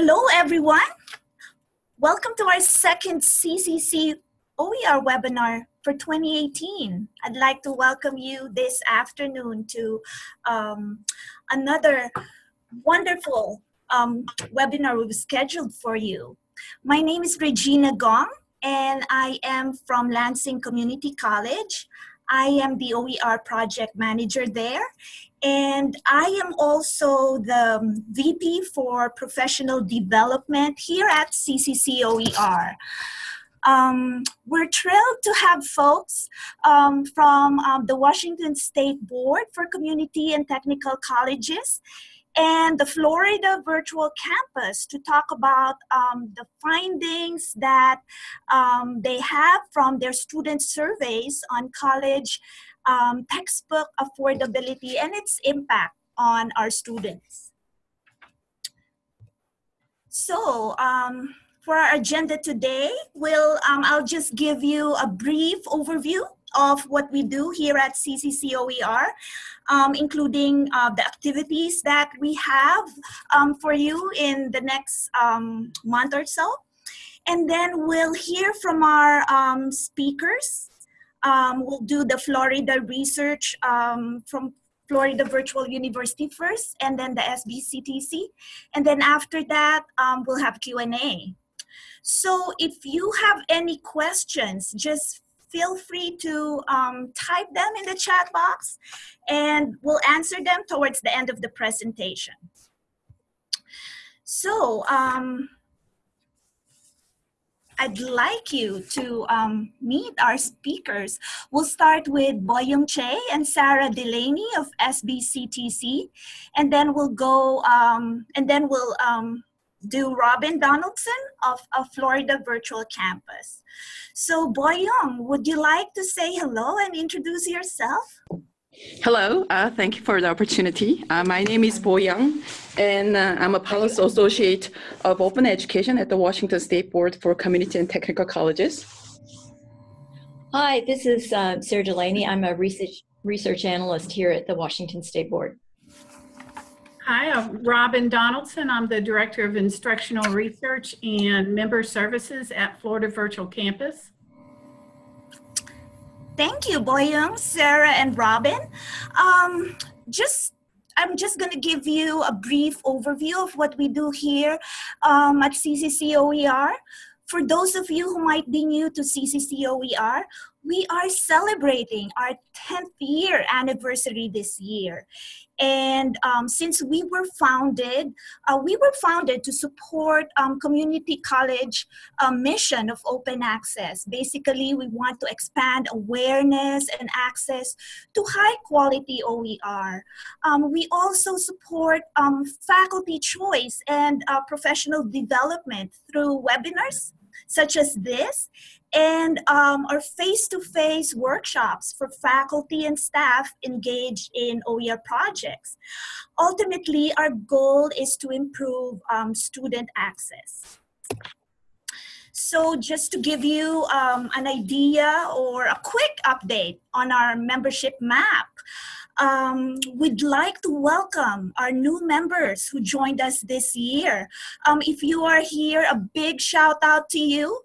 Hello, everyone. Welcome to our second CCC OER webinar for 2018. I'd like to welcome you this afternoon to um, another wonderful um, webinar we've scheduled for you. My name is Regina Gong, and I am from Lansing Community College. I am the OER project manager there, and I am also the VP for professional development here at CCC OER. Um, we're thrilled to have folks um, from um, the Washington State Board for Community and Technical Colleges and the Florida Virtual Campus to talk about um, the findings that um, they have from their student surveys on college um, textbook affordability and its impact on our students. So, um, for our agenda today, we'll, um, I'll just give you a brief overview of what we do here at CCCOER, um, including uh, the activities that we have um, for you in the next um, month or so. And then we'll hear from our um, speakers. Um, we'll do the Florida research um, from Florida Virtual University first, and then the SBCTC. And then after that, we'll have Q&A. So if you have any questions, just feel free to um, type them in the chat box and we'll answer them towards the end of the presentation. So um, I'd like you to um, meet our speakers. We'll start with Boyoung Chae and Sarah Delaney of SBCTC, and then we'll go, um, and then we'll um, do Robin Donaldson of, of Florida Virtual Campus. So Boyoung, would you like to say hello and introduce yourself? Hello, uh, thank you for the opportunity. Uh, my name is Boyoung, and uh, I'm a policy associate of open education at the Washington State Board for Community and Technical Colleges. Hi, this is uh, Sarah Delaney. I'm a research, research analyst here at the Washington State Board. Hi, I'm Robin Donaldson. I'm the Director of Instructional Research and Member Services at Florida Virtual Campus. Thank you, Boyoung, Sarah, and Robin. Um, just I'm just going to give you a brief overview of what we do here um, at CCCOER. For those of you who might be new to CCCOER, we are celebrating our 10th year anniversary this year. And um, since we were founded, uh, we were founded to support um, community college uh, mission of open access. Basically, we want to expand awareness and access to high quality OER. Um, we also support um, faculty choice and uh, professional development through webinars such as this and um, our face-to-face workshops for faculty and staff engaged in OER projects. Ultimately, our goal is to improve um, student access. So just to give you um, an idea or a quick update on our membership map, um, we'd like to welcome our new members who joined us this year. Um, if you are here, a big shout out to you.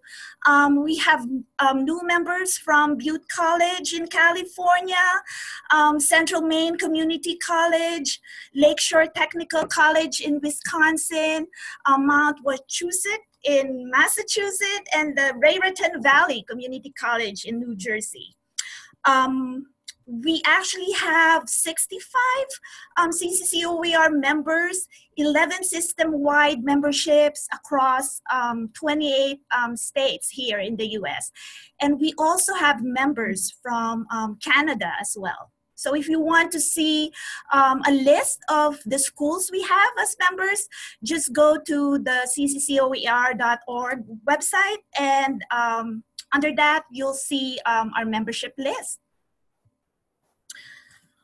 Um, we have um, new members from Butte College in California, um, Central Maine Community College, Lakeshore Technical College in Wisconsin, Mount Wachusett in Massachusetts, and the Raritan Valley Community College in New Jersey. Um, we actually have 65 um, CCCOER members, 11 system-wide memberships across um, 28 um, states here in the US. And we also have members from um, Canada as well. So if you want to see um, a list of the schools we have as members, just go to the cccoer.org website and um, under that, you'll see our membership list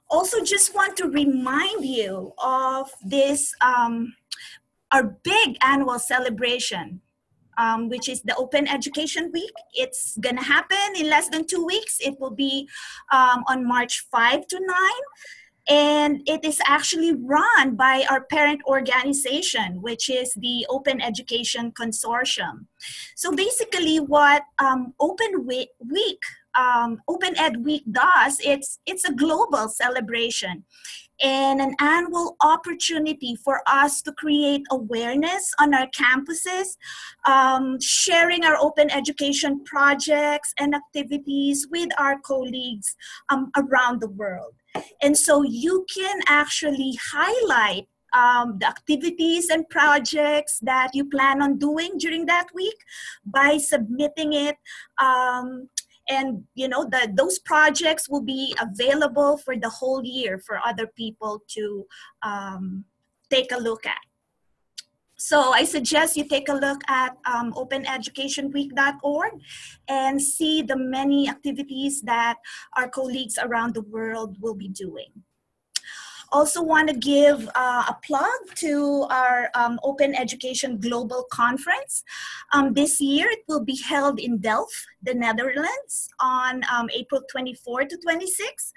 also just want to remind you of this, um, our big annual celebration, um, which is the Open Education Week. It's gonna happen in less than two weeks. It will be um, on March 5 to 9. And it is actually run by our parent organization, which is the Open Education Consortium. So basically what um, Open Week, um, Open Ed Week does, it's, it's a global celebration and an annual opportunity for us to create awareness on our campuses, um, sharing our open education projects and activities with our colleagues um, around the world. And so you can actually highlight um, the activities and projects that you plan on doing during that week by submitting it um, and you know that those projects will be available for the whole year for other people to um, take a look at. So I suggest you take a look at um, openeducationweek.org and see the many activities that our colleagues around the world will be doing. Also want to give uh, a plug to our um, Open Education Global Conference. Um, this year it will be held in Delft, the Netherlands on um, April 24 to 26.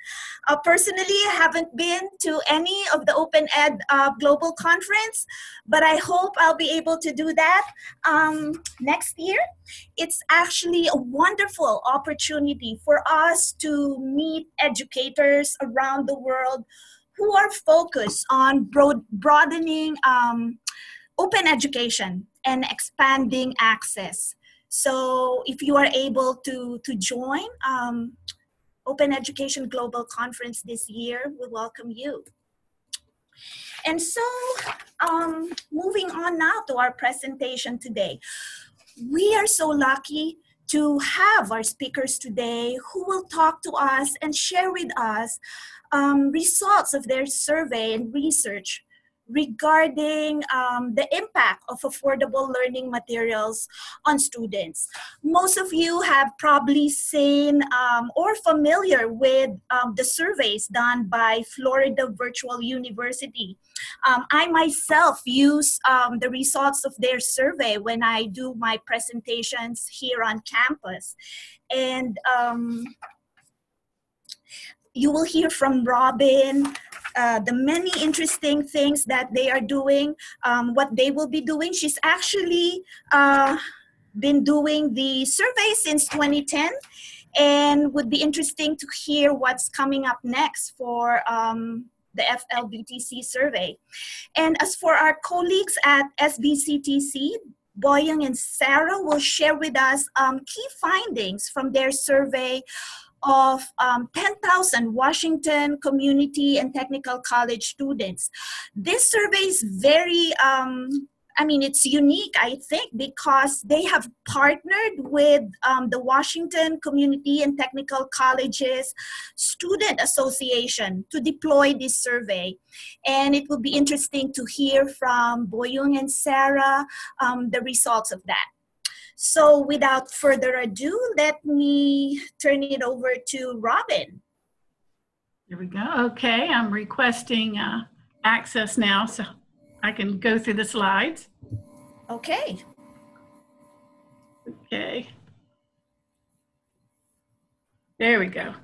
Uh, personally, I haven't been to any of the Open Ed uh, Global Conference, but I hope I'll be able to do that um, next year. It's actually a wonderful opportunity for us to meet educators around the world are focused on broad, broadening um, open education and expanding access. So if you are able to, to join um, Open Education Global Conference this year, we welcome you. And so um, moving on now to our presentation today. We are so lucky to have our speakers today who will talk to us and share with us um, results of their survey and research regarding um, the impact of affordable learning materials on students. Most of you have probably seen um, or familiar with um, the surveys done by Florida Virtual University. Um, I myself use um, the results of their survey when I do my presentations here on campus. And um, you will hear from Robin, uh, the many interesting things that they are doing, um, what they will be doing. She's actually uh, been doing the survey since 2010 and would be interesting to hear what's coming up next for um, the FLBTC survey. And as for our colleagues at SBCTC, Boyoung and Sarah will share with us um, key findings from their survey of um, 10,000 Washington Community and Technical College students. This survey is very, um, I mean, it's unique, I think, because they have partnered with um, the Washington Community and Technical Colleges Student Association to deploy this survey. And it will be interesting to hear from Boyoung and Sarah um, the results of that. So without further ado, let me turn it over to Robin. Here we go. Okay, I'm requesting uh, access now so I can go through the slides. Okay. Okay. There we go.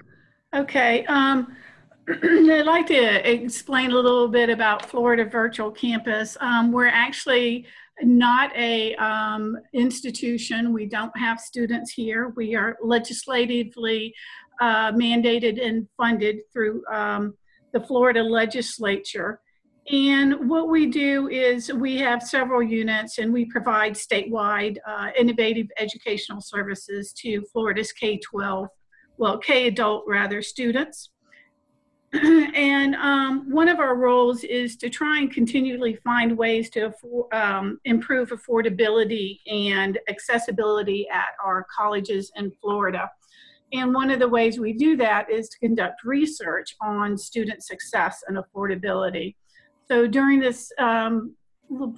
Okay. Um, I'd like to explain a little bit about Florida Virtual Campus. Um, we're actually not a um, institution. We don't have students here. We are legislatively uh, mandated and funded through um, the Florida legislature. And what we do is we have several units and we provide statewide uh, innovative educational services to Florida's K-12, well, K-adult rather, students. and um, one of our roles is to try and continually find ways to um, improve affordability and accessibility at our colleges in Florida. And one of the ways we do that is to conduct research on student success and affordability. So during this um,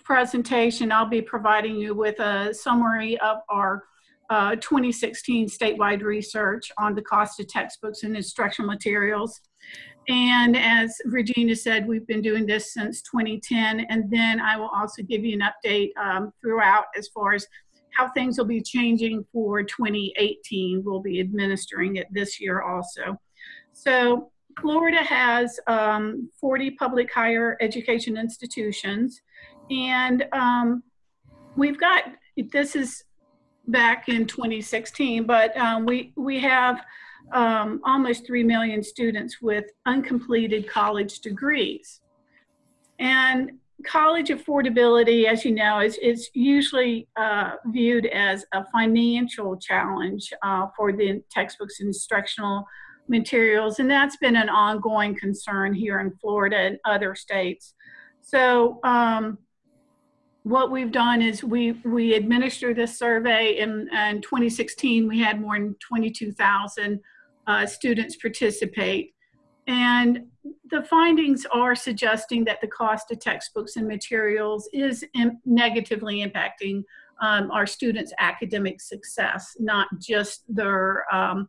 presentation, I'll be providing you with a summary of our uh, 2016 statewide research on the cost of textbooks and instructional materials. And as Regina said, we've been doing this since 2010. And then I will also give you an update um, throughout as far as how things will be changing for 2018. We'll be administering it this year also. So Florida has um, 40 public higher education institutions, and um, we've got this is back in 2016, but um, we we have um, almost 3 million students with uncompleted college degrees. And college affordability, as you know, is, is usually uh, viewed as a financial challenge uh, for the textbooks and instructional materials. And that's been an ongoing concern here in Florida and other states. So um, what we've done is we we administer this survey in, in 2016 we had more than 22,000 uh, students participate and the findings are suggesting that the cost of textbooks and materials is Im negatively impacting um, our students academic success not just their um,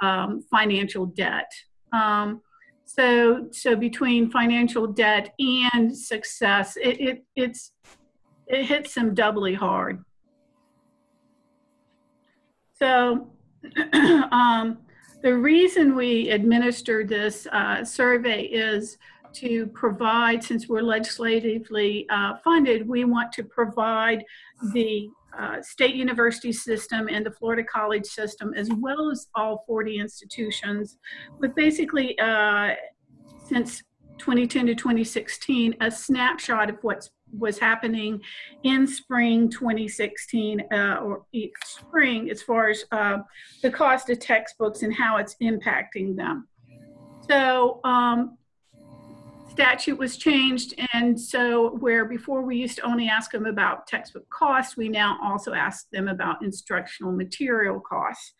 um, financial debt um, so so between financial debt and success it, it it's it hits them doubly hard. So um, the reason we administer this uh, survey is to provide, since we're legislatively uh, funded, we want to provide the uh, state university system and the Florida college system, as well as all 40 institutions, with basically, uh, since 2010 to 2016, a snapshot of what's was happening in spring 2016 uh, or spring as far as uh, the cost of textbooks and how it's impacting them. So um, statute was changed and so where before we used to only ask them about textbook costs, we now also ask them about instructional material costs.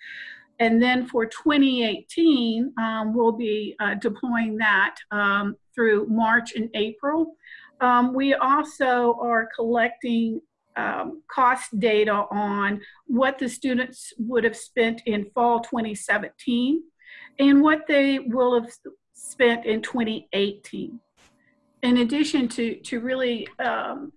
And then for 2018, um, we'll be uh, deploying that um, through March and April. Um, we also are collecting um, cost data on what the students would have spent in fall 2017 and what they will have spent in 2018. In addition to, to really um,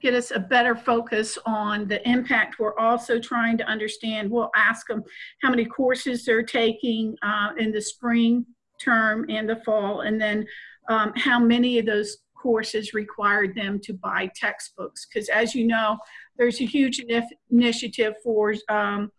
get us a better focus on the impact, we're also trying to understand, we'll ask them how many courses they're taking uh, in the spring term and the fall, and then um, how many of those courses required them to buy textbooks. Because as you know, there's a huge initiative for um,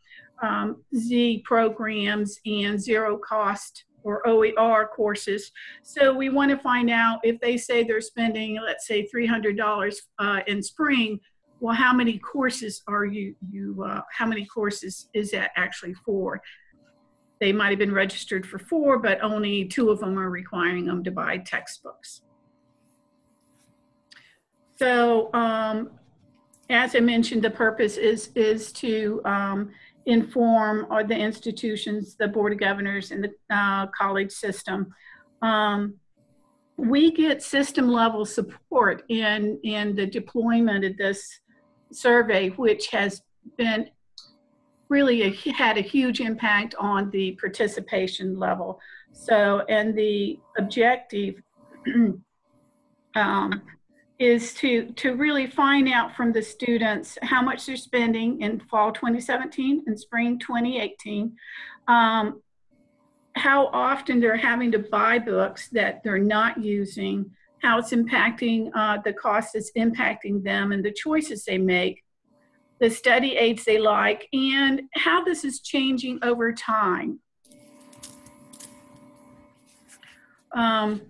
um, Z programs and zero cost or OER courses. So we want to find out if they say they're spending, let's say $300 uh, in spring, well, how many courses are you, you uh, how many courses is that actually for? They might have been registered for four, but only two of them are requiring them to buy textbooks. So um, as I mentioned, the purpose is, is to um, inform the institutions, the Board of Governors, and the uh, college system. Um, we get system level support in, in the deployment of this survey, which has been really a, had a huge impact on the participation level. So, and the objective um, is to, to really find out from the students how much they're spending in fall 2017 and spring 2018, um, how often they're having to buy books that they're not using, how it's impacting uh, the cost is impacting them and the choices they make, the study aids they like, and how this is changing over time. Um,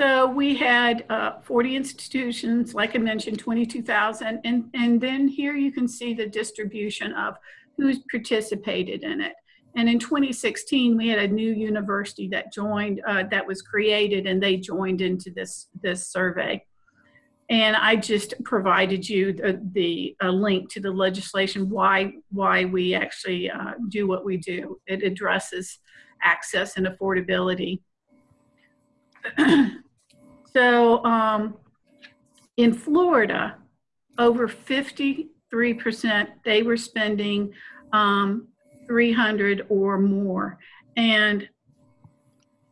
so we had uh, 40 institutions, like I mentioned, 22,000. And, and then here you can see the distribution of who's participated in it. And in 2016, we had a new university that joined, uh, that was created, and they joined into this, this survey. And I just provided you the, the a link to the legislation, why, why we actually uh, do what we do. It addresses access and affordability. So um, in Florida, over 53% they were spending um, 300 or more. And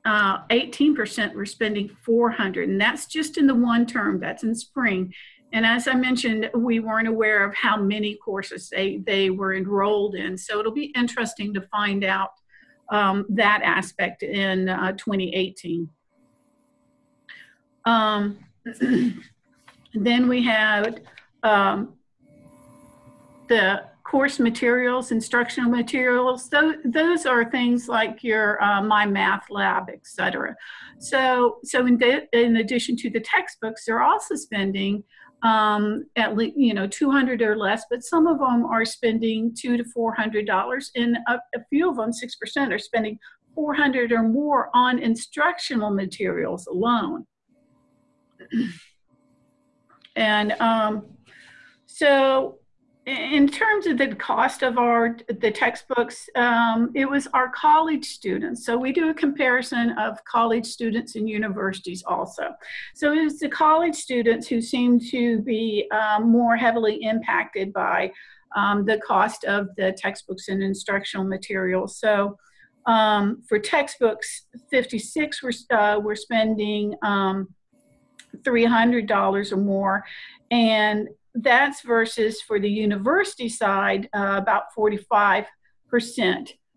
18% uh, were spending 400. And that's just in the one term, that's in spring. And as I mentioned, we weren't aware of how many courses they, they were enrolled in. So it'll be interesting to find out um, that aspect in uh, 2018. Um, then we had um, the course materials, instructional materials. Those, those are things like your uh, My Math Lab, et cetera. So, so in, in addition to the textbooks, they're also spending um, at least, you know, 200 or less, but some of them are spending two to $400 and a, a few of them, 6% are spending 400 or more on instructional materials alone. and um, so in terms of the cost of our the textbooks um, it was our college students. So we do a comparison of college students and universities also. So it was the college students who seem to be um, more heavily impacted by um, the cost of the textbooks and instructional materials so um, for textbooks 56 we're, uh, we're spending $300 um, or more and that's versus for the university side, uh, about 45%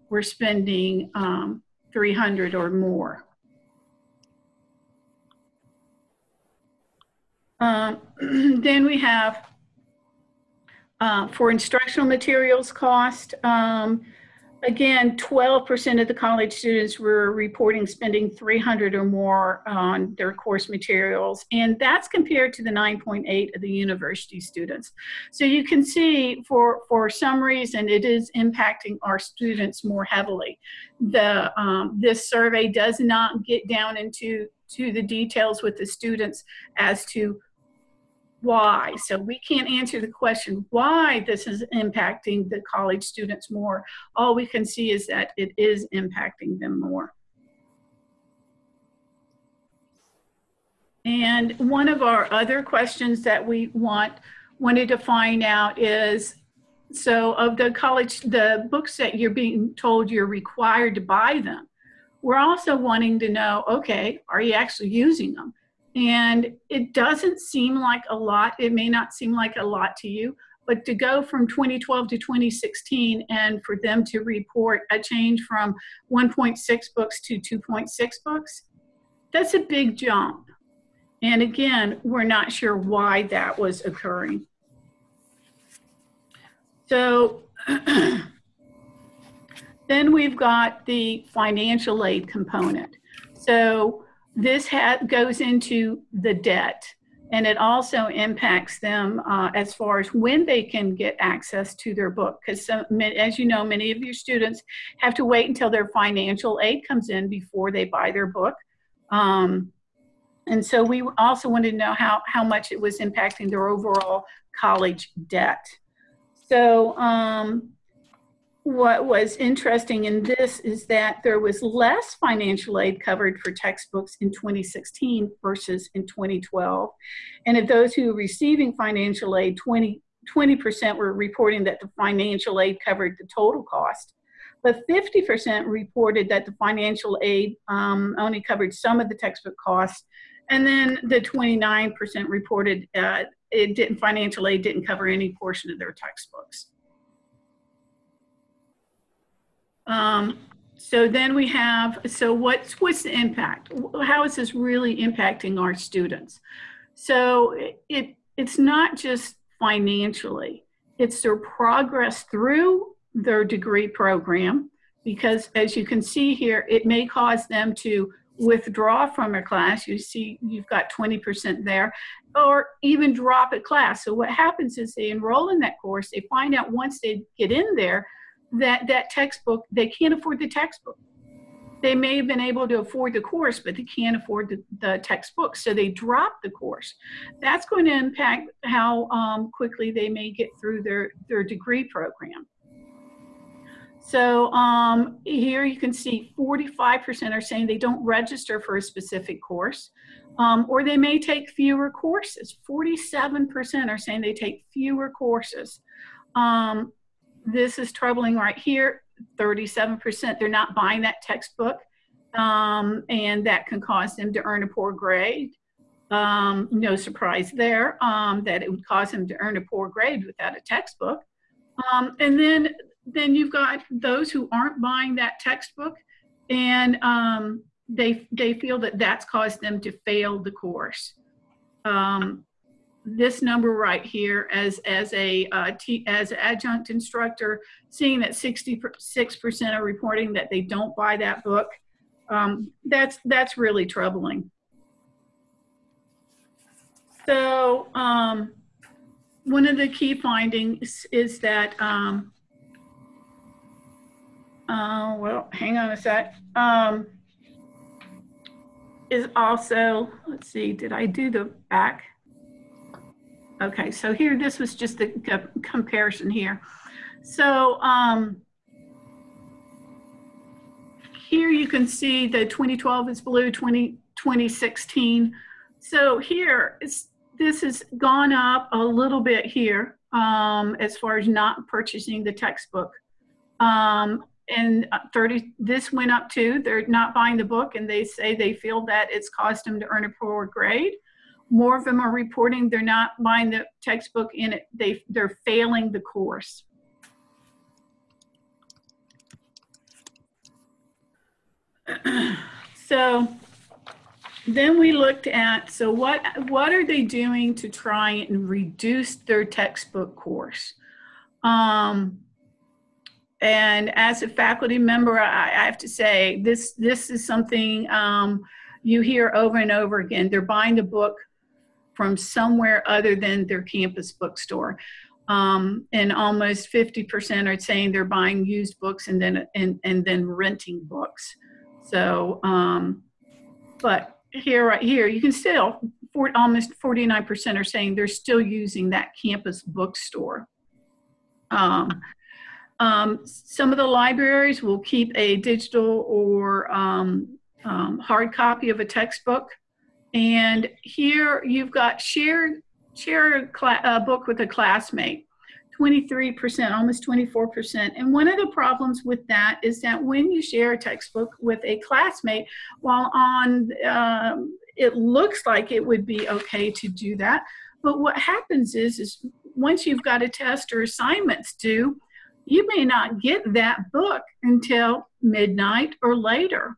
we're spending um, 300 or more. Um, then we have uh, for instructional materials cost, um, Again, 12% of the college students were reporting spending 300 or more on their course materials, and that's compared to the 9.8 of the university students. So you can see for, for some reason it is impacting our students more heavily. The, um, this survey does not get down into to the details with the students as to why. So we can't answer the question why this is impacting the college students more. All we can see is that it is impacting them more. And one of our other questions that we want wanted to find out is so of the college the books that you're being told you're required to buy them we're also wanting to know okay are you actually using them and it doesn't seem like a lot. It may not seem like a lot to you, but to go from 2012 to 2016 and for them to report a change from 1.6 books to 2.6 books, that's a big jump. And again, we're not sure why that was occurring. So then we've got the financial aid component. So this goes into the debt and it also impacts them uh, as far as when they can get access to their book because as you know many of your students have to wait until their financial aid comes in before they buy their book. Um, and so we also wanted to know how, how much it was impacting their overall college debt. So um, what was interesting in this is that there was less financial aid covered for textbooks in 2016 versus in 2012. And of those who were receiving financial aid, 20, 20% were reporting that the financial aid covered the total cost. But 50% reported that the financial aid um, only covered some of the textbook costs. And then the 29% reported uh, it didn't, financial aid didn't cover any portion of their textbooks. Um, so then we have, so what's, what's the impact? How is this really impacting our students? So it, it's not just financially, it's their progress through their degree program, because as you can see here, it may cause them to withdraw from a class. You see, you've got 20% there, or even drop a class. So what happens is they enroll in that course, they find out once they get in there that that textbook they can't afford the textbook they may have been able to afford the course but they can't afford the, the textbook so they drop the course that's going to impact how um, quickly they may get through their their degree program so um, here you can see 45% are saying they don't register for a specific course, um, or they may take fewer courses. 47% are saying they take fewer courses. Um, this is troubling right here. 37% they're not buying that textbook, um, and that can cause them to earn a poor grade. Um, no surprise there um, that it would cause them to earn a poor grade without a textbook. Um, and then then you've got those who aren't buying that textbook and um, they, they feel that that's caused them to fail the course. Um, this number right here as, as a uh, t- as adjunct instructor, seeing that 66% are reporting that they don't buy that book, um, that's, that's really troubling. So um, one of the key findings is that, um, uh, well, hang on a sec, um, is also, let's see, did I do the back? Okay, so here, this was just the comparison here. So um, here you can see the 2012 is blue, 20, 2016. So here, this has gone up a little bit here um, as far as not purchasing the textbook. Um, and uh, 30, this went up too. They're not buying the book and they say they feel that it's caused them to earn a poor grade. More of them are reporting they're not buying the textbook in it. They, they're failing the course. so then we looked at so what what are they doing to try and reduce their textbook course um, and as a faculty member I, I, have to say this this is something um, you hear over and over again they're buying the book from somewhere other than their campus bookstore um, and almost 50% are saying they're buying used books and then and, and then renting books so um, but here, right here, you can still, for, almost 49% are saying they're still using that campus bookstore. Um, um, some of the libraries will keep a digital or um, um hard copy of a textbook. And here you've got share, share a book with a classmate. 23%, almost 24%. And one of the problems with that is that when you share a textbook with a classmate, while on, um, it looks like it would be okay to do that. But what happens is, is once you've got a test or assignments due, you may not get that book until midnight or later.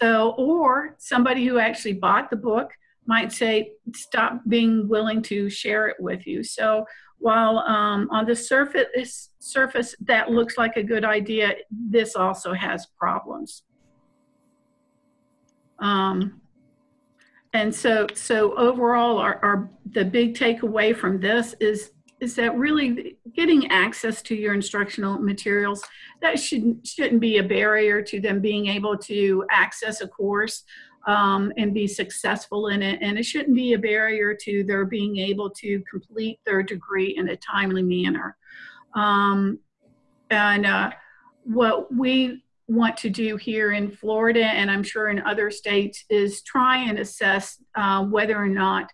So, or somebody who actually bought the book might say, stop being willing to share it with you. So, while um, on the surface, surface that looks like a good idea, this also has problems. Um, and so, so overall, our, our, the big takeaway from this is is that really getting access to your instructional materials that shouldn't shouldn't be a barrier to them being able to access a course um, and be successful in it. And it shouldn't be a barrier to their being able to complete their degree in a timely manner. Um, and uh, what we want to do here in Florida, and I'm sure in other states, is try and assess uh, whether or not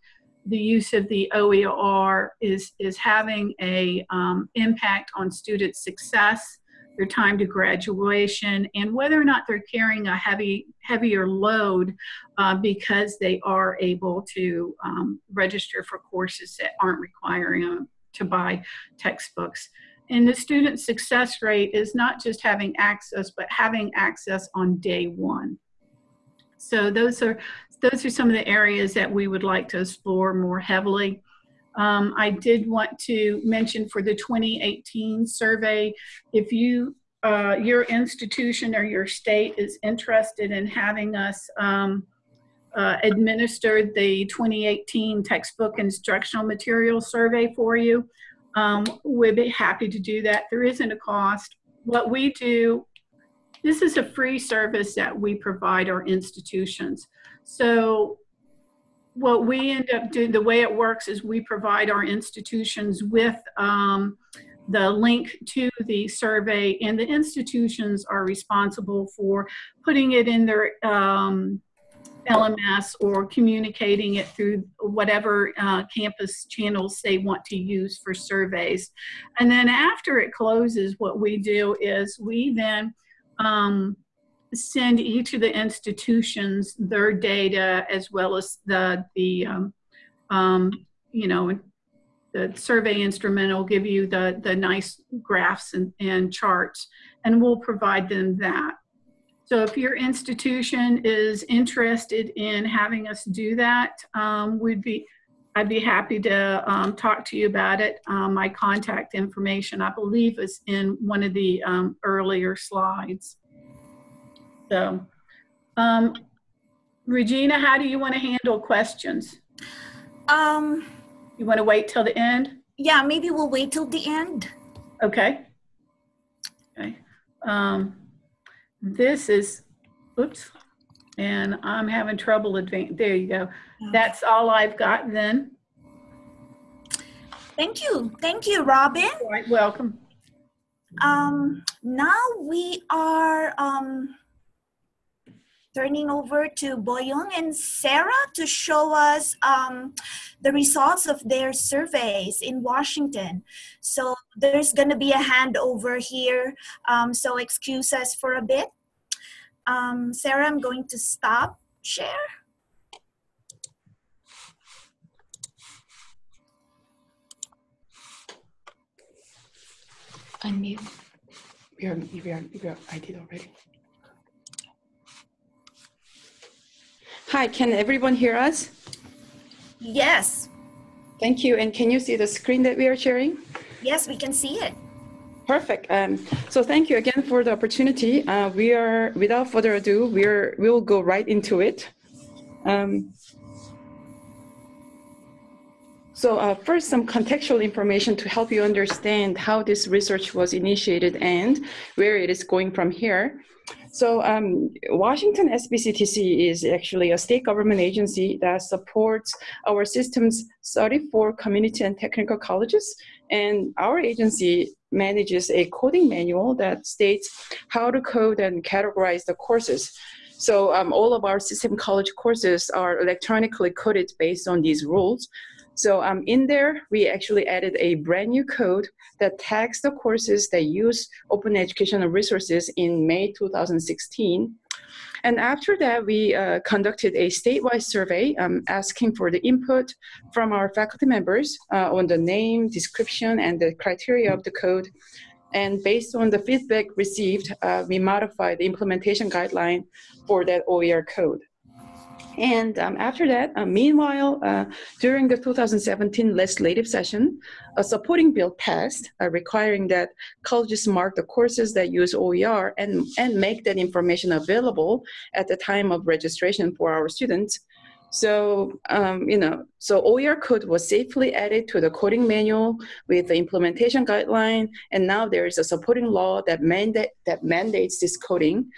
the use of the OER is, is having a um, impact on student success their time to graduation, and whether or not they're carrying a heavy, heavier load uh, because they are able to um, register for courses that aren't requiring them to buy textbooks. And the student success rate is not just having access, but having access on day one. So those are those are some of the areas that we would like to explore more heavily. Um, I did want to mention for the 2018 survey, if you, uh, your institution or your state is interested in having us um, uh, administer the 2018 textbook instructional material survey for you, um, we'd be happy to do that. There isn't a cost. What we do, this is a free service that we provide our institutions. So what we end up doing, the way it works is we provide our institutions with um, the link to the survey, and the institutions are responsible for putting it in their um, LMS or communicating it through whatever uh, campus channels they want to use for surveys. And then after it closes, what we do is we then um, send each of the institutions their data as well as the the um, um, you know the survey instrument will give you the, the nice graphs and, and charts, and we'll provide them that. So if your institution is interested in having us do that, um, we'd be, I'd be happy to um, talk to you about it. Um, my contact information, I believe, is in one of the um, earlier slides. So, um, Regina, how do you want to handle questions? Um, You want to wait till the end? yeah, maybe we'll wait till the end. Okay. Okay. Um, this is, oops, and I'm having trouble advan, there you go. That's all I've got then. Thank you. Thank you, Robin. All right, welcome. Um, now we are um, turning over to Boyoung and Sarah to show us um, the results of their surveys in Washington. So there's going to be a handover here. Um, so excuse us for a bit. Um, Sarah, I'm going to stop share. Unmute. We are, we are, we are, I did already. Hi, can everyone hear us? Yes, Thank you. And can you see the screen that we are sharing? yes, we can see it. Perfect. Um, so thank you again for the opportunity. Uh, we are, without further ado, we're, we'll go right into it. Um, so uh, first, some contextual information to help you understand how this research was initiated and where it is going from here. So um, Washington SBCTC is actually a state government agency that supports our system's 34 community and technical colleges. And our agency manages a coding manual that states how to code and categorize the courses. So um, all of our system college courses are electronically coded based on these rules. So um, in there, we actually added a brand new code that tags the courses that use open educational resources in May 2016. And after that, we uh, conducted a statewide survey um, asking for the input from our faculty members uh, on the name, description, and the criteria of the code. And based on the feedback received, uh, we modified the implementation guideline for that OER code. And um, after that, uh, meanwhile, uh, during the 2017 legislative session, a supporting bill passed uh, requiring that colleges mark the courses that use OER and, and make that information available at the time of registration for our students. So, um, you know, so OER code was safely added to the coding manual with the implementation guideline, and now there is a supporting law that, mandate, that mandates this coding.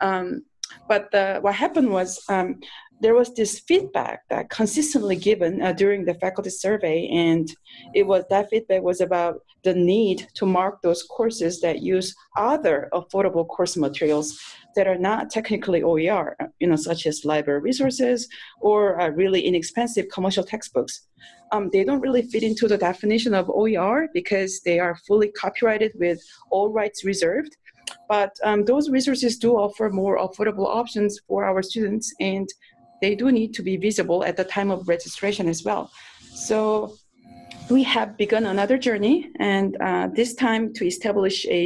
Um, but the, what happened was um, there was this feedback that consistently given uh, during the faculty survey, and it was that feedback was about the need to mark those courses that use other affordable course materials that are not technically OER, you know, such as library resources or uh, really inexpensive commercial textbooks. Um, they don't really fit into the definition of OER because they are fully copyrighted with all rights reserved. But um, those resources do offer more affordable options for our students, and they do need to be visible at the time of registration as well. So we have begun another journey, and uh, this time to establish a,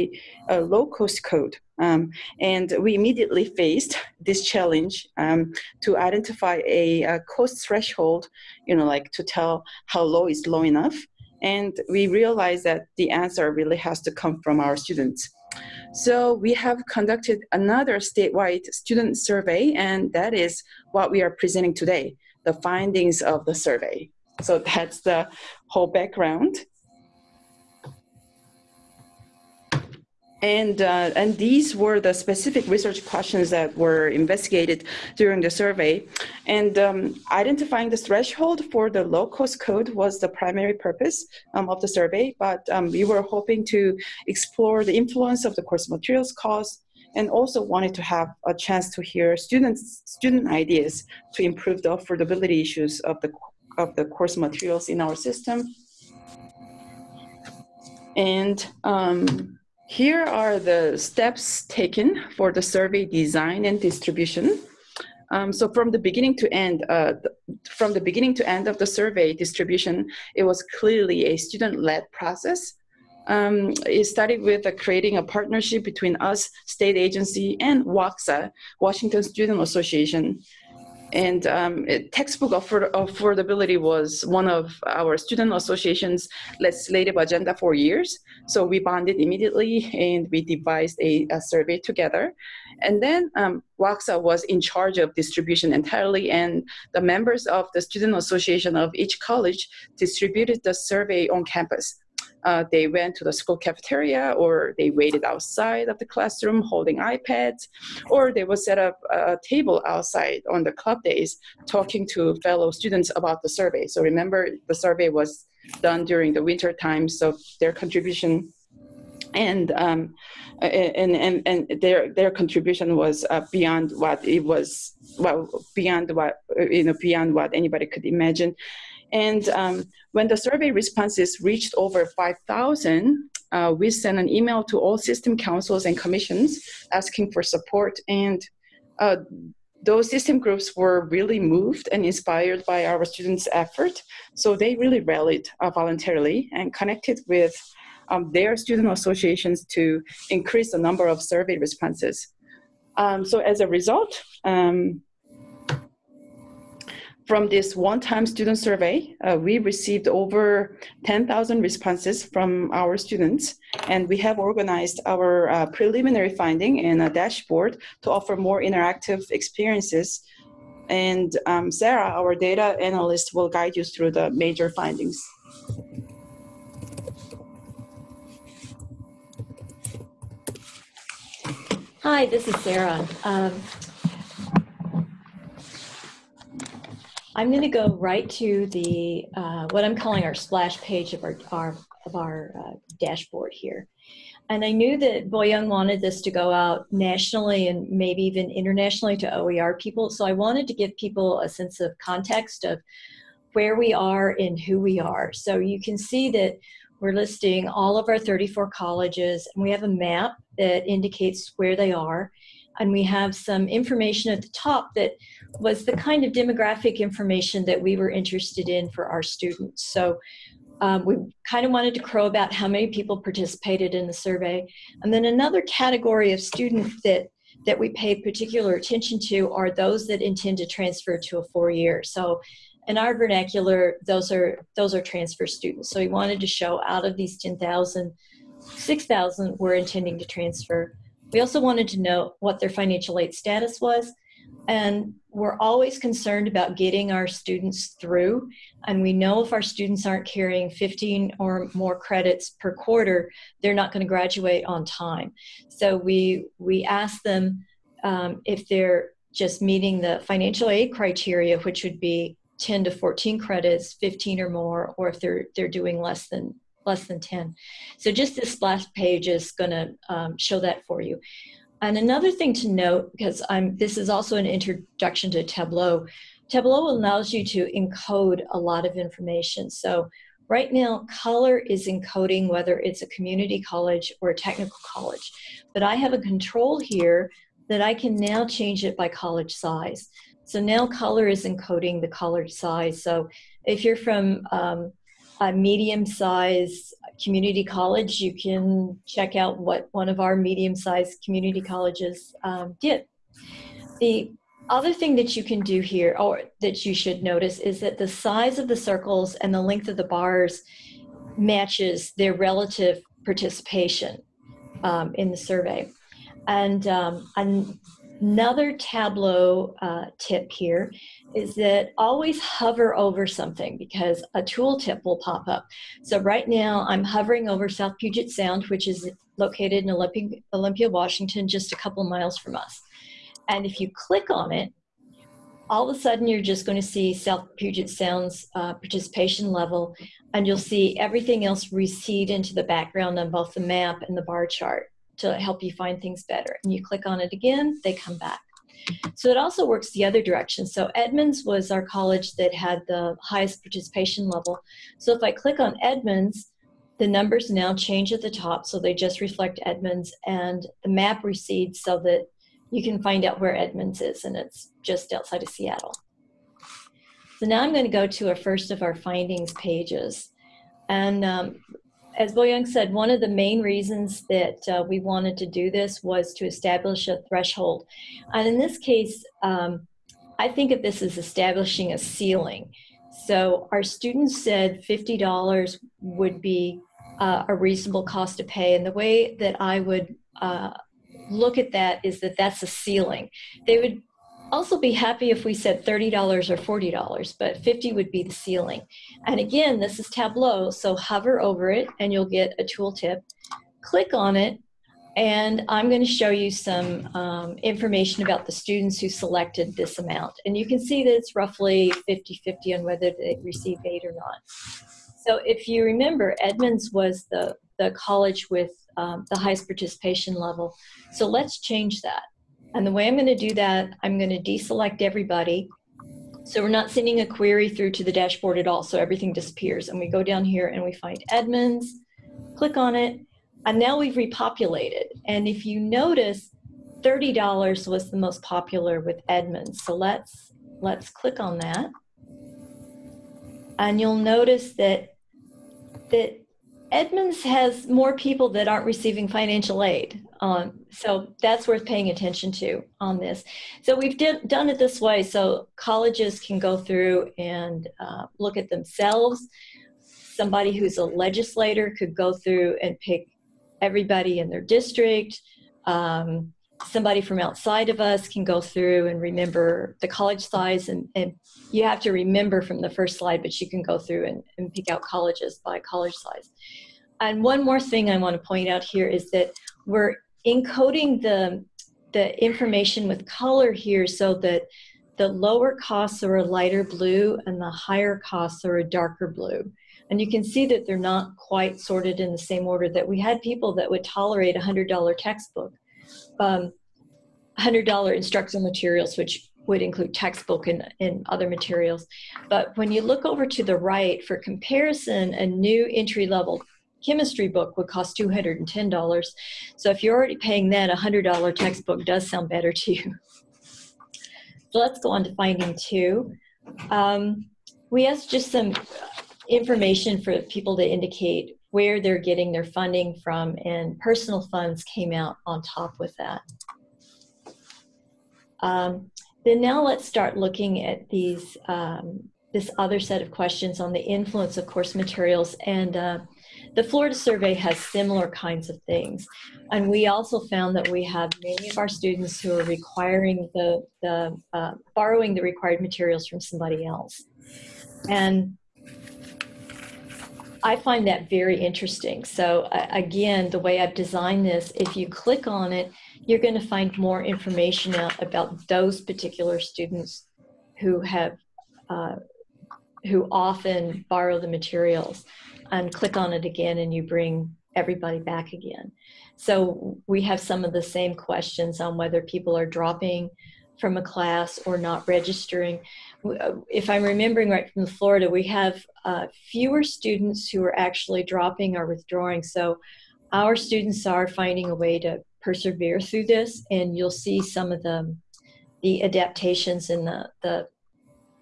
a low-cost code. Um, and we immediately faced this challenge um, to identify a, a, cost threshold, you know, like to tell how low is low enough. And we realized that the answer really has to come from our students. So we have conducted another statewide student survey, and that is what we are presenting today, the findings of the survey. So that's the whole background. And, uh, and these were the specific research questions that were investigated during the survey. And um, identifying the threshold for the low-cost code was the primary purpose um, of the survey, but um, we were hoping to explore the influence of the course materials cost and also wanted to have a chance to hear students, student ideas to improve the affordability issues of the, of the course materials in our system. And um, here are the steps taken for the survey design and distribution. Um, so from the beginning to end, uh, from the beginning to end of the survey distribution, it was clearly a student-led process. Um, it started with uh, creating a partnership between us, state agency, and WAXA, Washington Student Association. And um, textbook afford affordability was one of our student association's legislative agenda for years. So we bonded immediately and we devised a, a survey together. And then um, WAXA was in charge of distribution entirely and the members of the student association of each college distributed the survey on campus. Uh, they went to the school cafeteria or they waited outside of the classroom holding iPads, or they would set up a table outside on the club days talking to fellow students about the survey. So remember, the survey was done during the winter time, so their contribution and um, and and and their their contribution was uh, beyond what it was well beyond what you know beyond what anybody could imagine and um, when the survey responses reached over 5,000, uh, we sent an email to all system councils and commissions asking for support. And uh, those system groups were really moved and inspired by our students' effort. So they really rallied uh, voluntarily and connected with um, their student associations to increase the number of survey responses. Um, so as a result, um, from this one-time student survey, uh, we received over 10,000 responses from our students, and we have organized our uh, preliminary finding in a dashboard to offer more interactive experiences. And um, Sarah, our data analyst, will guide you through the major findings. Hi, this is Sarah. Um, I'm going to go right to the uh, what I'm calling our splash page of our, our of our uh, dashboard here. And I knew that Boyoung wanted this to go out nationally and maybe even internationally to OER people. So I wanted to give people a sense of context of where we are and who we are. So you can see that we're listing all of our 34 colleges and we have a map that indicates where they are. And we have some information at the top that was the kind of demographic information that we were interested in for our students. So um, we kind of wanted to crow about how many people participated in the survey. And then another category of students that that we paid particular attention to are those that intend to transfer to a four-year. So in our vernacular, those are those are transfer students. So we wanted to show out of these 10,000, 6,000 were intending to transfer. We also wanted to know what their financial aid status was and we're always concerned about getting our students through. And we know if our students aren't carrying 15 or more credits per quarter, they're not going to graduate on time. So we, we ask them um, if they're just meeting the financial aid criteria, which would be 10 to 14 credits, 15 or more, or if they're, they're doing less than less than 10. So just this last page is going to um, show that for you. And another thing to note, because I'm, this is also an introduction to Tableau, Tableau allows you to encode a lot of information. So right now, color is encoding whether it's a community college or a technical college. But I have a control here that I can now change it by college size. So now color is encoding the college size. So if you're from um, a medium size community college, you can check out what one of our medium sized community colleges um, did. The other thing that you can do here, or that you should notice, is that the size of the circles and the length of the bars matches their relative participation um, in the survey. And, um, and Another Tableau uh, tip here is that always hover over something because a tooltip will pop up. So right now I'm hovering over South Puget Sound, which is located in Olympia, Olympia, Washington, just a couple miles from us. And if you click on it, all of a sudden you're just going to see South Puget Sound's uh, participation level, and you'll see everything else recede into the background on both the map and the bar chart to help you find things better. And you click on it again, they come back. So it also works the other direction. So Edmonds was our college that had the highest participation level. So if I click on Edmonds, the numbers now change at the top, so they just reflect Edmonds, and the map recedes so that you can find out where Edmonds is, and it's just outside of Seattle. So now I'm going to go to our first of our findings pages. And um, as Boyoung said, one of the main reasons that uh, we wanted to do this was to establish a threshold. And in this case, um, I think of this as establishing a ceiling. So our students said $50 would be uh, a reasonable cost to pay. And the way that I would uh, look at that is that that's a ceiling. They would also be happy if we said $30 or $40, but 50 would be the ceiling. And again, this is Tableau, so hover over it and you'll get a tooltip. Click on it, and I'm going to show you some um, information about the students who selected this amount. And you can see that it's roughly 50-50 on whether they received aid or not. So if you remember, Edmonds was the, the college with um, the highest participation level. So let's change that. And the way I'm going to do that, I'm going to deselect everybody. So we're not sending a query through to the dashboard at all. So everything disappears. And we go down here and we find Edmonds, click on it, and now we've repopulated. And if you notice, $30 was the most popular with Edmonds. So let's, let's click on that. And you'll notice that, that Edmonds has more people that aren't receiving financial aid. Um, so that's worth paying attention to on this. So we've did, done it this way so colleges can go through and uh, look at themselves. Somebody who's a legislator could go through and pick everybody in their district. Um, somebody from outside of us can go through and remember the college size and, and you have to remember from the first slide, but you can go through and, and pick out colleges by college size. And one more thing I want to point out here is that we're encoding the, the information with color here so that the lower costs are a lighter blue and the higher costs are a darker blue. And you can see that they're not quite sorted in the same order that we had people that would tolerate a $100 textbook, um, $100 instructional materials, which would include textbook and, and other materials. But when you look over to the right, for comparison, a new entry level chemistry book would cost $210. So if you're already paying that, a $100 textbook does sound better to you. So let's go on to finding two. Um, we asked just some information for people to indicate where they're getting their funding from and personal funds came out on top with that. Um, then now let's start looking at these um, this other set of questions on the influence of course materials and uh, the Florida survey has similar kinds of things. And we also found that we have many of our students who are requiring the, the uh, borrowing the required materials from somebody else. And I find that very interesting. So uh, again, the way I've designed this, if you click on it, you're going to find more information out about those particular students who have uh, who often borrow the materials and click on it again and you bring everybody back again. So we have some of the same questions on whether people are dropping from a class or not registering. If I'm remembering right from Florida, we have uh, fewer students who are actually dropping or withdrawing. So our students are finding a way to persevere through this and you'll see some of the the adaptations in the, the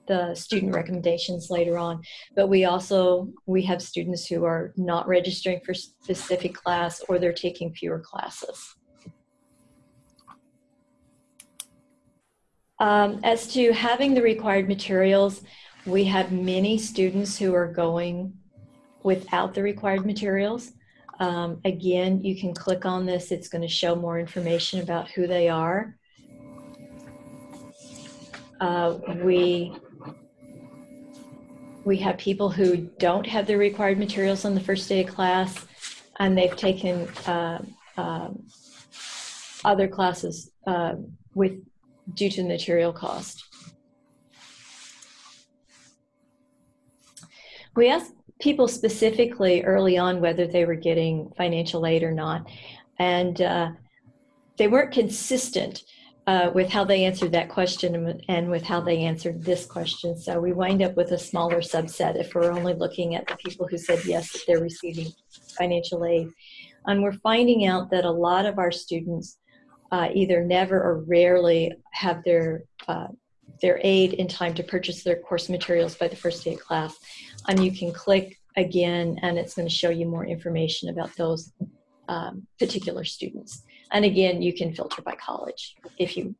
the student recommendations later on. But we also, we have students who are not registering for specific class or they're taking fewer classes. Um, as to having the required materials, we have many students who are going without the required materials. Um, again, you can click on this. It's going to show more information about who they are. Uh, we we have people who don't have the required materials on the first day of class, and they've taken uh, um, other classes uh, with due to material cost. We asked people specifically early on whether they were getting financial aid or not, and uh, they weren't consistent uh, with how they answered that question and with how they answered this question. So we wind up with a smaller subset if we're only looking at the people who said yes, that they're receiving financial aid. And we're finding out that a lot of our students uh, either never or rarely have their uh, their aid in time to purchase their course materials by the first day of class. And you can click again and it's going to show you more information about those um, particular students. And again, you can filter by college if you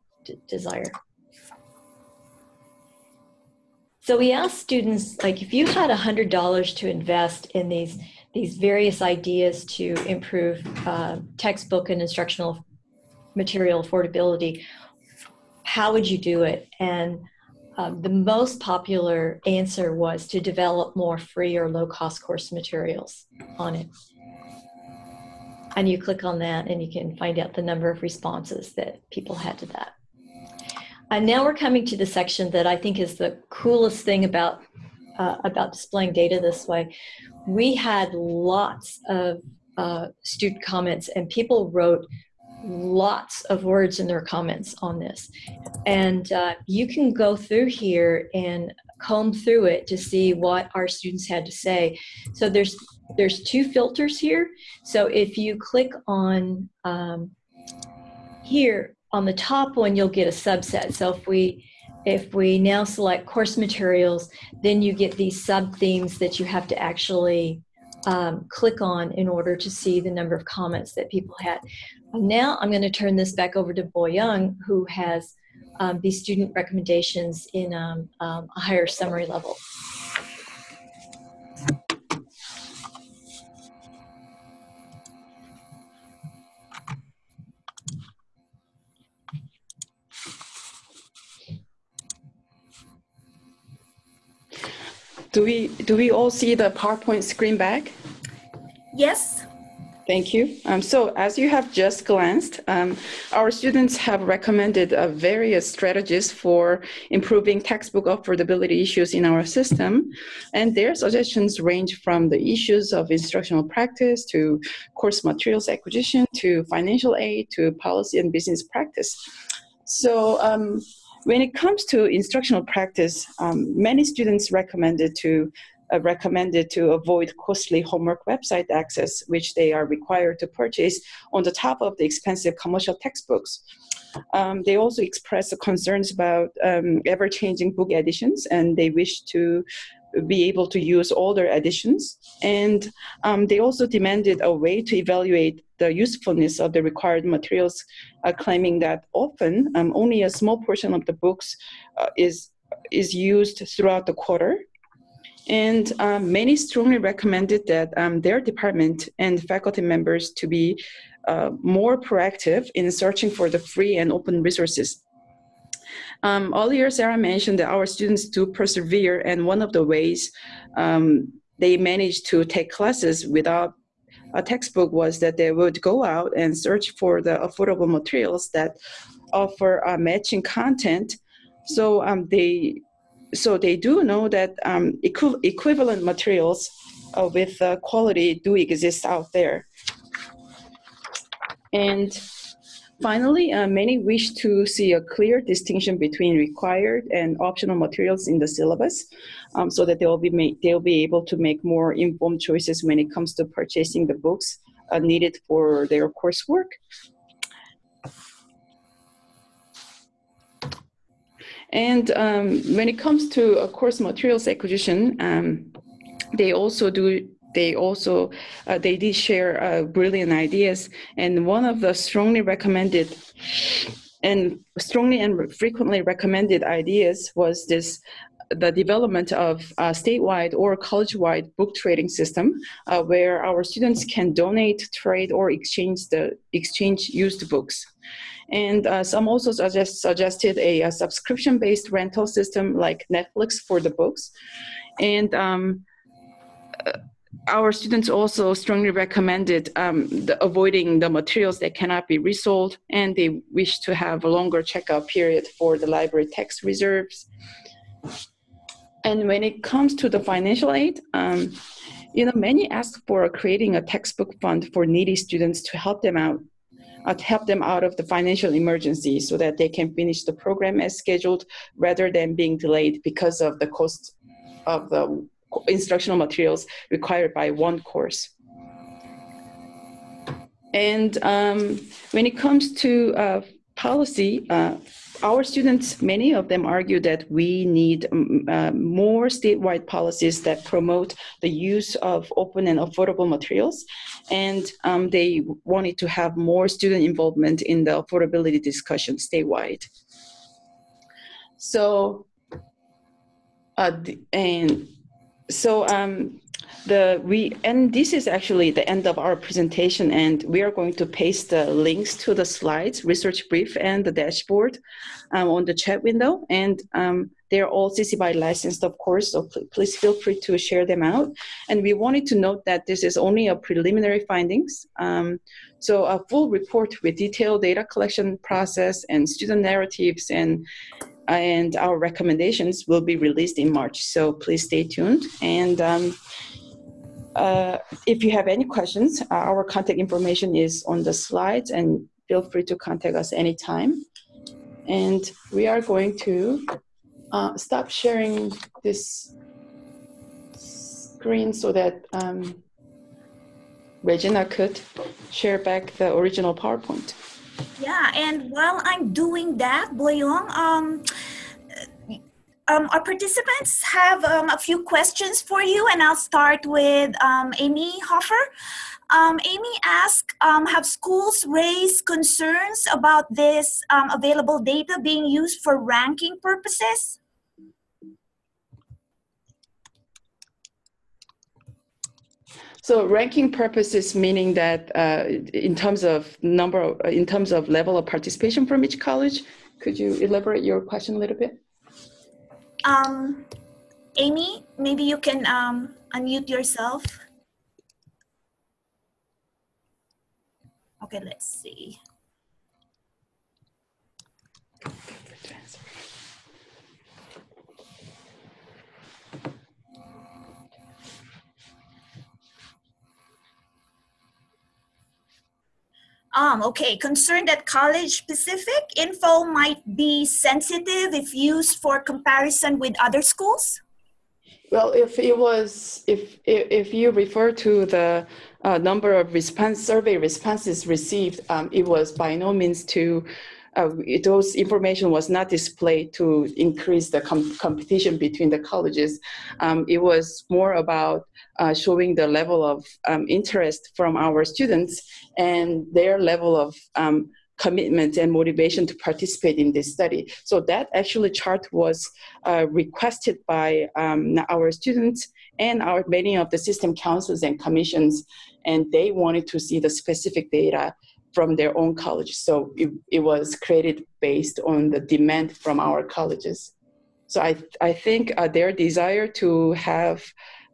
desire. So we asked students, like if you had $100 to invest in these, these various ideas to improve uh, textbook and instructional material affordability, how would you do it? And um, the most popular answer was to develop more free or low cost course materials on it. And you click on that and you can find out the number of responses that people had to that. And now we're coming to the section that I think is the coolest thing about uh, about displaying data this way. We had lots of uh, student comments and people wrote lots of words in their comments on this. And uh, you can go through here and comb through it to see what our students had to say. So there's there's two filters here. So if you click on um, here on the top one, you'll get a subset. So if we if we now select course materials, then you get these sub themes that you have to actually um, click on in order to see the number of comments that people had. Now I'm going to turn this back over to Boyoung, who has um, these student recommendations in um, um, a higher summary level. Do we, do we all see the PowerPoint screen back? Yes. Thank you. Um, so as you have just glanced, um, our students have recommended uh, various strategies for improving textbook affordability issues in our system. And their suggestions range from the issues of instructional practice to course materials acquisition to financial aid to policy and business practice. So um, when it comes to instructional practice, um, many students recommended to uh, recommended to avoid costly homework website access, which they are required to purchase on the top of the expensive commercial textbooks. Um, they also expressed concerns about um, ever-changing book editions, and they wish to be able to use older editions. And um, they also demanded a way to evaluate the usefulness of the required materials, uh, claiming that often um, only a small portion of the books uh, is is used throughout the quarter and um, many strongly recommended that um, their department and faculty members to be uh, more proactive in searching for the free and open resources. Um, earlier, Sarah mentioned that our students do persevere, and one of the ways um, they managed to take classes without a textbook was that they would go out and search for the affordable materials that offer uh, matching content. So um, they so they do know that um, equi equivalent materials uh, with uh, quality do exist out there. And finally, uh, many wish to see a clear distinction between required and optional materials in the syllabus um, so that they'll be, they'll be able to make more informed choices when it comes to purchasing the books uh, needed for their coursework. And um, when it comes to uh, course materials acquisition, um, they also do they also uh, they did share uh, brilliant ideas and one of the strongly recommended and strongly and frequently recommended ideas was this the development of a statewide or college-wide book trading system uh, where our students can donate, trade, or exchange the exchange used books. And uh, some also suggest, suggested a, a subscription-based rental system like Netflix for the books. And um, uh, our students also strongly recommended um, the avoiding the materials that cannot be resold, and they wish to have a longer checkout period for the library text reserves. And when it comes to the financial aid, um, you know, many ask for creating a textbook fund for needy students to help them out uh, help them out of the financial emergency so that they can finish the program as scheduled rather than being delayed because of the cost of the instructional materials required by one course. and um, when it comes to uh, policy, uh, our students, many of them argue that we need um, uh, more statewide policies that promote the use of open and affordable materials. And um, they wanted to have more student involvement in the affordability discussion statewide. So, uh, and so um, the we and this is actually the end of our presentation and we are going to paste the links to the slides research brief and the dashboard um, on the chat window. And um, they're all CC BY licensed of course so pl please feel free to share them out. And we wanted to note that this is only a preliminary findings um, so a full report with detailed data collection process and student narratives and and our recommendations will be released in March so please stay tuned and um, uh, if you have any questions, uh, our contact information is on the slides and feel free to contact us anytime. And we are going to uh, stop sharing this screen so that um, Regina could share back the original PowerPoint. Yeah, and while I'm doing that, Boyoung, um, um, our participants have um, a few questions for you, and I'll start with um, Amy Hoffer. Um, Amy asked, um, have schools raised concerns about this um, available data being used for ranking purposes? So ranking purposes meaning that uh, in terms of number, of, in terms of level of participation from each college, could you elaborate your question a little bit? Um, Amy, maybe you can um, unmute yourself. Okay, let's see. Um, okay, concern that college-specific info might be sensitive if used for comparison with other schools? Well, if it was, if if you refer to the uh, number of response survey responses received, um, it was by no means to uh, those information was not displayed to increase the com competition between the colleges. Um, it was more about uh, showing the level of um, interest from our students and their level of um, commitment and motivation to participate in this study. So that actually chart was uh, requested by um, our students and our many of the system councils and commissions, and they wanted to see the specific data from their own college. So it, it was created based on the demand from our colleges. So I, I think uh, their desire to have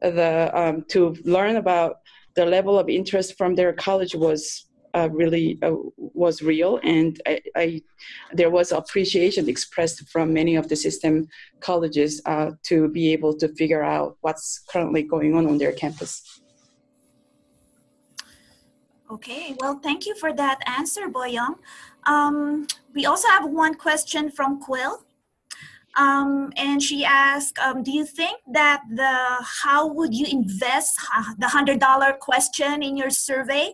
the um, to learn about the level of interest from their college was uh, really uh, was real, and I, I, there was appreciation expressed from many of the system colleges uh, to be able to figure out what's currently going on on their campus. Okay, well, thank you for that answer, Boyoung. Um, we also have one question from Quill. Um, and she asked, um, do you think that the how would you invest uh, the $100 question in your survey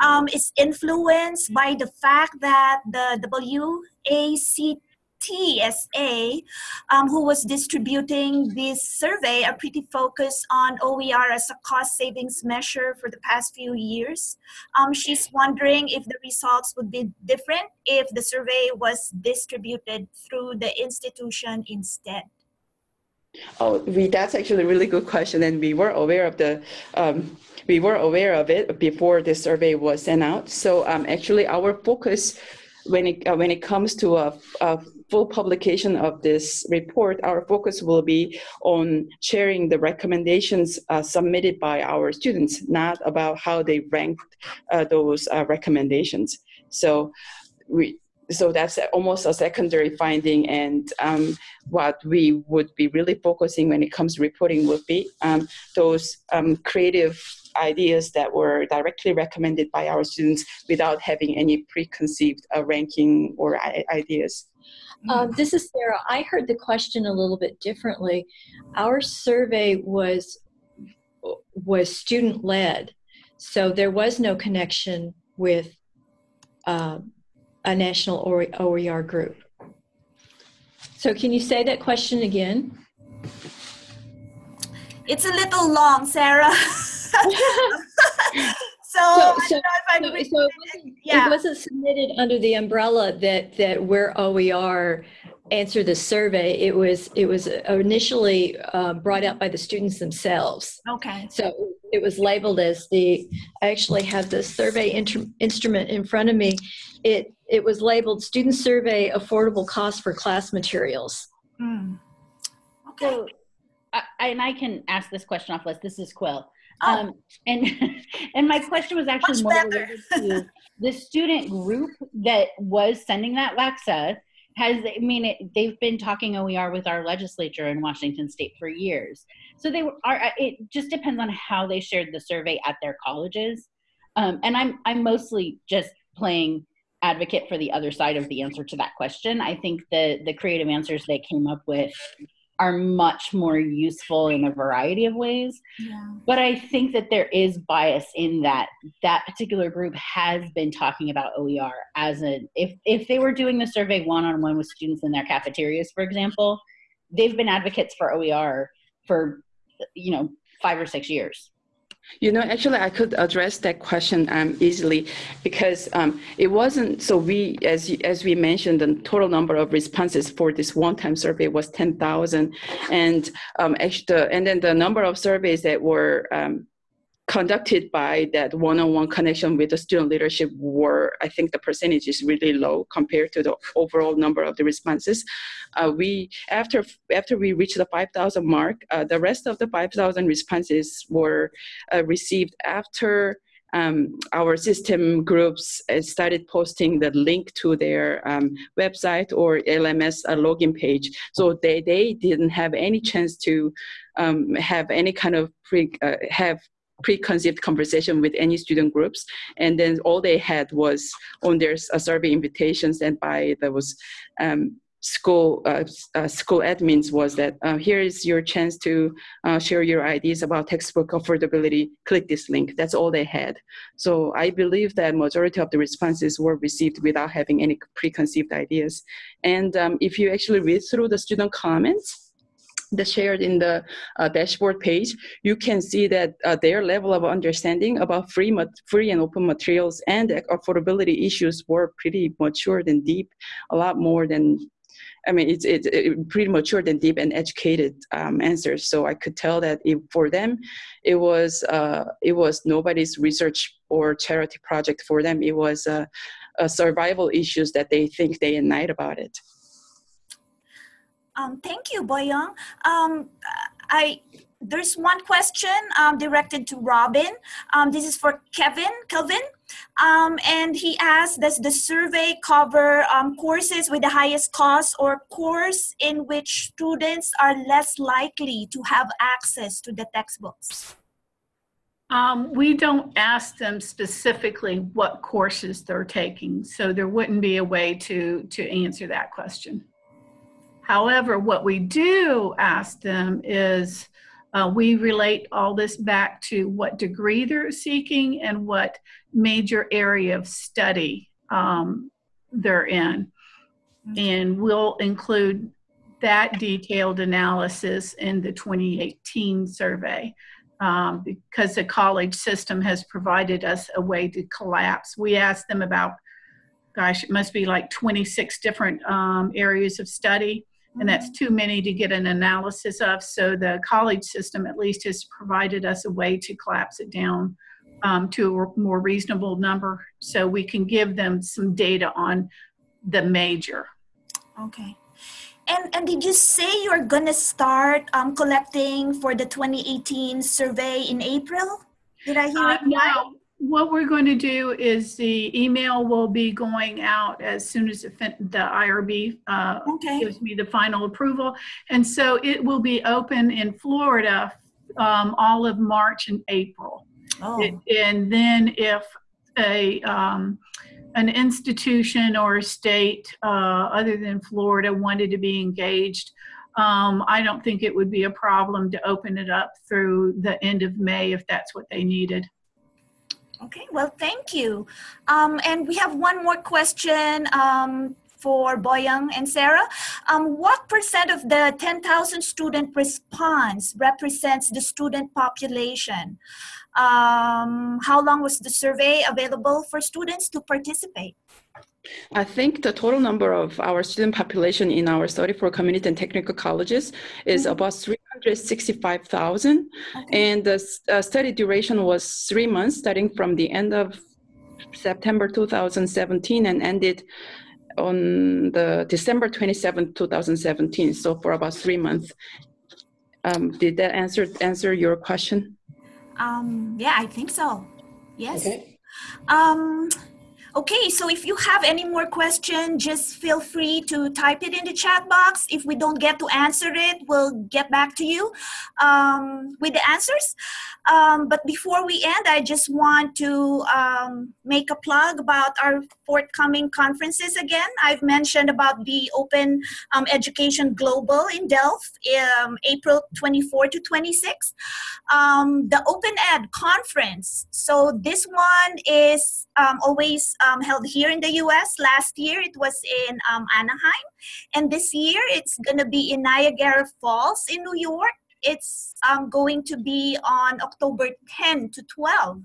um, is influenced by the fact that the WACT TSA, um, who was distributing this survey, are pretty focused on OER as a cost savings measure for the past few years. Um, she's wondering if the results would be different if the survey was distributed through the institution instead. Oh, we, that's actually a really good question, and we were aware of the um, we were aware of it before the survey was sent out. So um, actually, our focus when it uh, when it comes to a, full publication of this report, our focus will be on sharing the recommendations uh, submitted by our students, not about how they ranked uh, those uh, recommendations. So we, so that's almost a secondary finding and um, what we would be really focusing when it comes to reporting would be um, those um, creative ideas that were directly recommended by our students without having any preconceived uh, ranking or ideas. Uh, this is Sarah. I heard the question a little bit differently. Our survey was was student led, so there was no connection with uh, a national OER group. So can you say that question again? It's a little long, Sarah. so, so, so, so, so it, wasn't, yeah. it wasn't submitted under the umbrella that that we're OER answer the survey, it was it was initially uh, brought out by the students themselves. Okay. So it was labeled as the. I actually have the survey instrument in front of me. It it was labeled "Student Survey Affordable Cost for Class Materials." Mm. Okay. So, I, and I can ask this question off list. This is Quill. Oh. Um, and and my question was actually more related to the student group that was sending that WAXA has i mean it, they've been talking oer with our legislature in washington state for years. So they are uh, it just depends on how they shared the survey at their colleges. Um, and i'm i'm mostly just playing advocate for the other side of the answer to that question. I think the the creative answers they came up with are much more useful in a variety of ways. Yeah. But I think that there is bias in that that particular group has been talking about OER as a if if they were doing the survey one on one with students in their cafeterias, for example, they've been advocates for OER for you know five or six years. You know, actually, I could address that question um, easily because um, it wasn't. So we, as as we mentioned, the total number of responses for this one-time survey was ten thousand, and um, actually, the, and then the number of surveys that were um, conducted by that one-on-one connection with the student leadership were, I think the percentage is really low compared to the overall number of the responses. Uh, we, after, after we reached the 5,000 mark, uh, the rest of the 5,000 responses were uh, received after um, our system groups uh, started posting the link to their um, website or LMS uh, login page. So they, they didn't have any chance to um, have any kind of pre, uh, have preconceived conversation with any student groups. And then all they had was on their uh, survey invitations and by those um, school uh, uh, school admins was that uh, here is your chance to uh, share your ideas about textbook affordability. Click this link. That's all they had. So i believe that majority of the responses were received without having any preconceived ideas. And um, if you actually read through the student comments the shared in the uh, dashboard page, you can see that uh, their level of understanding about free, free and open materials and affordability issues were pretty matured and deep, a lot more than, I mean, it's, it's it pretty matured and deep and educated um, answers. So I could tell that it, for them, it was, uh, it was nobody's research or charity project for them. It was a survival issues that they think day and night about it. Um, thank you, Boyoung. Um, I there's one question um, directed to Robin. Um, this is for Kevin, Kelvin. Um, and he asked, does the survey cover um, courses with the highest cost or course in which students are less likely to have access to the textbooks? Um, we don't ask them specifically what courses they're taking, so there wouldn't be a way to, to answer that question. However, what we do ask them is uh, we relate all this back to what degree they're seeking and what major area of study um, they're in. And we'll include that detailed analysis in the 2018 survey um, because the college system has provided us a way to collapse. We asked them about, gosh, it must be like 26 different um, areas of study and that's too many to get an analysis of. So the college system at least has provided us a way to collapse it down um, to a more reasonable number so we can give them some data on the major. Okay. And, and did you say you're going to start um, collecting for the 2018 survey in April? Did I hear uh, it right? No, what we're going to do is the email will be going out as soon as the IRB uh, okay. gives me the final approval. And so it will be open in Florida um, all of March and April. Oh. It, and then if a um, an institution or a state uh, other than Florida wanted to be engaged, um, I don't think it would be a problem to open it up through the end of May if that's what they needed. Okay, well, thank you. Um, and we have one more question um, for Boyoung and Sarah. Um, what percent of the 10,000 student response represents the student population? Um, how long was the survey available for students to participate? I think the total number of our student population in our 34 community and technical colleges is Mhm. about 365,000. Okay. And the uh, study duration was three months, starting from the end of September 2017 and ended on the December 27, 2017. So for about three months. Um, did that answer answer your question? Um, yeah, I think so. Yes. Okay. Um, okay, so if you have any more questions, just feel free to type it in the chat box. If we don't get to answer it, we'll get back to you um, with the answers. Um, but before we end, I just want to um, make a plug about our forthcoming conferences again. I've mentioned about the Open um, Education Global in Delft, um, April 24 to 26 um, the Open Ed conference. So this one is always um, held here in the U.S. Last year it was in um, Anaheim, and this year it's gonna be in Niagara Falls in New York. It's um, going to be on October 10 to 12.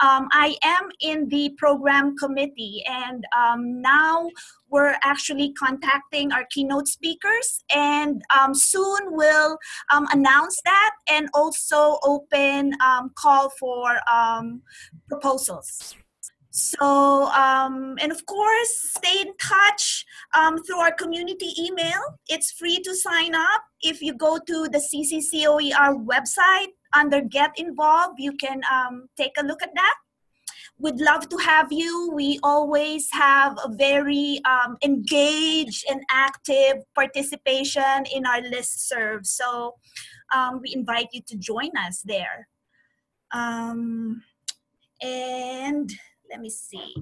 Um, I am in the program committee, and um, now we're actually contacting our keynote speakers, and um, soon we'll um, announce that and also open um, call for um, proposals. So, um, and of course, stay in touch um, through our community email. It's free to sign up. If you go to the CCCOER website under Get Involved, you can um, take a look at that. We'd love to have you. We always have a very um, engaged and active participation in our listserv. So um, we invite you to join us there. Um, and let me see.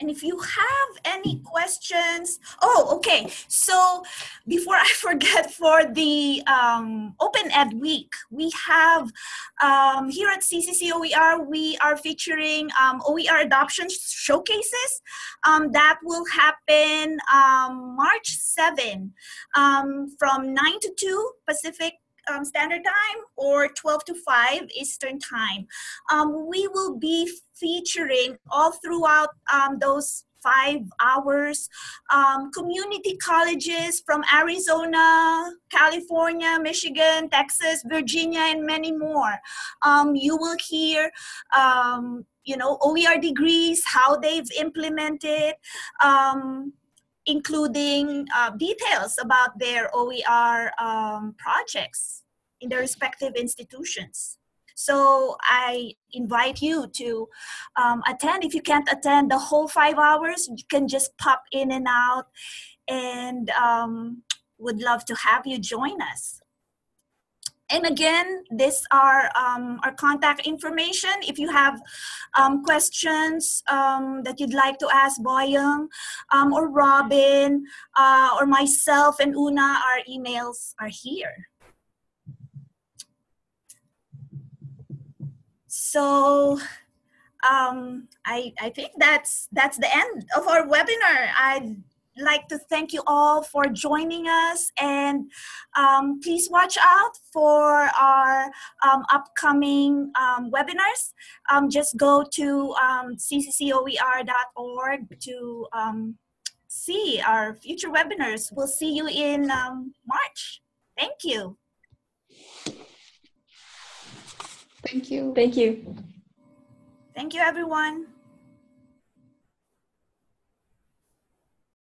And if you have any questions, oh, okay. So before I forget, for the um, Open Ed Week, we have um, here at CCCOER, we are featuring um, OER adoption showcases um, that will happen um, March 7 um, from 9 to 2 Pacific um, Standard Time or 12 to 5 Eastern Time. Um, we will be featuring all throughout um, those five hours um, community colleges from Arizona, California, Michigan, Texas, Virginia, and many more. Um, you will hear um, you know, OER degrees, how they've implemented, um, including uh, details about their OER um, projects in their respective institutions. So I invite you to um, attend. If you can't attend the whole five hours, you can just pop in and out and um, would love to have you join us. And again, this are um, our contact information. If you have um, questions um, that you'd like to ask Boyoung um, or Robin uh, or myself and Una, our emails are here. So um, I, I think that's, that's the end of our webinar. I'd like to thank you all for joining us and um, please watch out for our um, upcoming um, webinars. Um, just go to um, cccoer.org to um, see our future webinars. We'll see you in March. Thank you. Thank you. Thank you. Thank you, everyone.